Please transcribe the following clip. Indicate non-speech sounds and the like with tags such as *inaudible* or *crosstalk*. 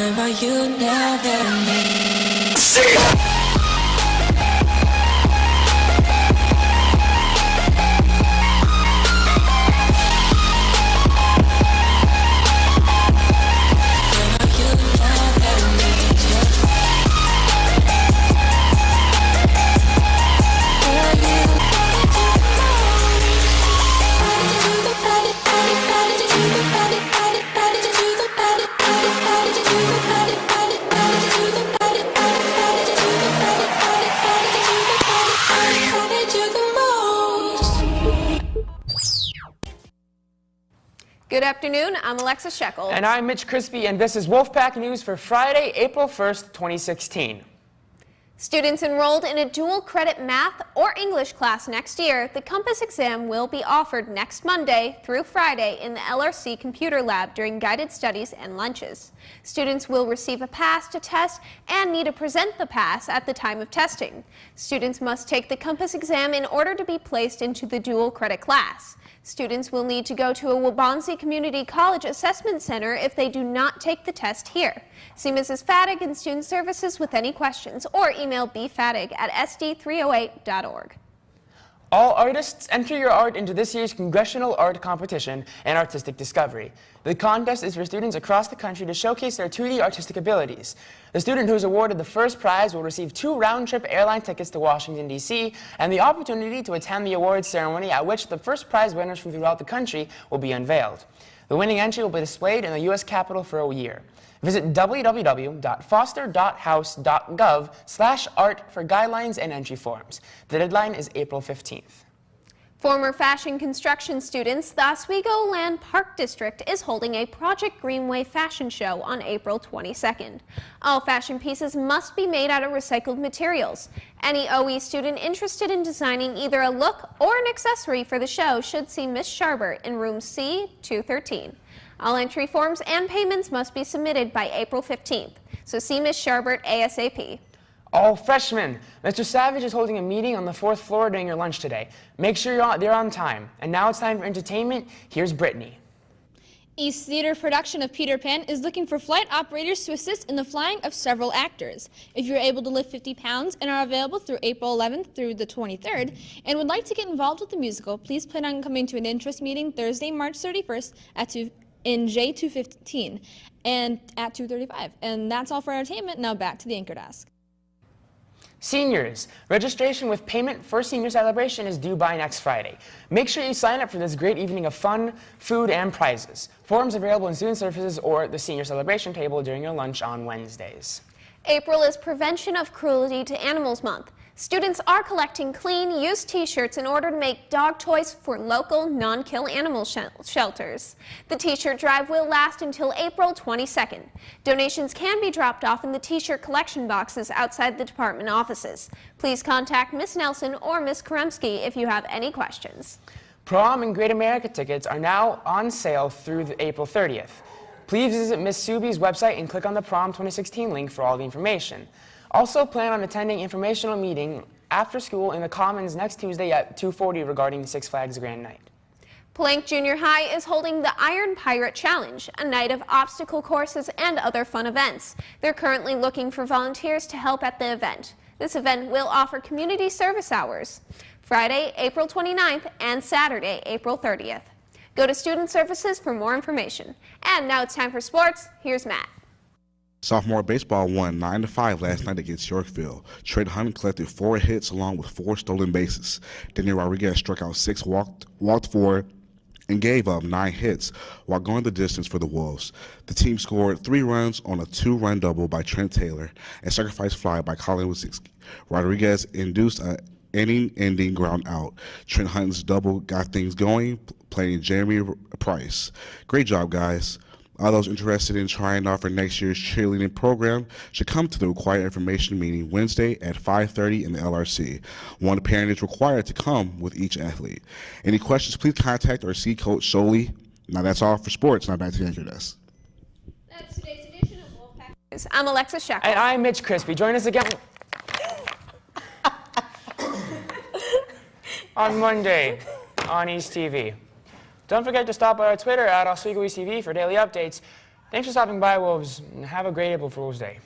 Are you now that Good afternoon, I'm Alexa Shekel. And I'm Mitch Crispy, and this is Wolfpack News for Friday, April 1st, 2016. Students enrolled in a dual credit math or English class next year, the Compass exam will be offered next Monday through Friday in the LRC Computer Lab during guided studies and lunches. Students will receive a pass to test and need to present the pass at the time of testing. Students must take the Compass exam in order to be placed into the dual credit class. Students will need to go to a Waubonsee Community College Assessment Center if they do not take the test here. See Mrs. Fadig in Student Services with any questions or email bfadig at sd308.org. All artists enter your art into this year's Congressional Art Competition and Artistic Discovery. The contest is for students across the country to showcase their 2D artistic abilities. The student who is awarded the first prize will receive two round-trip airline tickets to Washington, D.C., and the opportunity to attend the awards ceremony at which the first prize winners from throughout the country will be unveiled. The winning entry will be displayed in the U.S. Capitol for a year. Visit www.foster.house.gov slash art for guidelines and entry forms. The deadline is April 15th. Former fashion construction students, the Oswegoland Park District is holding a Project Greenway fashion show on April 22nd. All fashion pieces must be made out of recycled materials. Any OE student interested in designing either a look or an accessory for the show should see Miss Sharbert in room C213. All entry forms and payments must be submitted by April 15th, so see Ms. Sharbert ASAP. All freshmen, Mr. Savage is holding a meeting on the fourth floor during your lunch today. Make sure you're on, there on time. And now it's time for entertainment. Here's Brittany. East Theater production of Peter Pan is looking for flight operators to assist in the flying of several actors. If you're able to lift 50 pounds and are available through April 11th through the 23rd and would like to get involved with the musical, please plan on coming to an interest meeting Thursday, March 31st at 2 in J215 and at 235. And that's all for entertainment. Now back to the anchor desk. Seniors, registration with payment for senior celebration is due by next Friday. Make sure you sign up for this great evening of fun, food, and prizes. Forms available in student services or the senior celebration table during your lunch on Wednesdays. April is Prevention of Cruelty to Animals Month. Students are collecting clean, used t-shirts in order to make dog toys for local non-kill animal sh shelters. The t-shirt drive will last until April 22nd. Donations can be dropped off in the t-shirt collection boxes outside the department offices. Please contact Miss Nelson or Miss Karemski if you have any questions. Prom and Great America tickets are now on sale through April 30th. Please visit Miss Subi's website and click on the Prom 2016 link for all the information. Also plan on attending informational meeting after school in the Commons next Tuesday at 2.40 regarding Six Flags Grad Night. Plank Junior High is holding the Iron Pirate Challenge, a night of obstacle courses and other fun events. They're currently looking for volunteers to help at the event. This event will offer community service hours Friday, April 29th and Saturday, April 30th. Go to Student Services for more information. And now it's time for sports. Here's Matt. Sophomore baseball won 9 to 5 last night against Yorkville. Trent Hunt collected four hits along with four stolen bases. Daniel Rodriguez struck out six, walked, walked four, and gave up nine hits while going the distance for the Wolves. The team scored three runs on a two-run double by Trent Taylor and sacrifice fly by Colin Wasiski. Rodriguez induced a inning-ending ground out. Trent Hunt's double got things going, playing Jeremy Price. Great job, guys. All those interested in trying out for next year's cheerleading program should come to the required information meeting Wednesday at 5.30 in the LRC. One parent is required to come with each athlete. Any questions, please contact our C coach solely. Now that's all for sports. Now back to the anchor desk. That's today's edition of Wolfpack News. I'm Alexa Shekel. And I'm Mitch Crispy. Join us again *laughs* on Monday on East TV. Don't forget to stop by our Twitter at TV for daily updates. Thanks for stopping by, Wolves, and have a great April Fool's Day.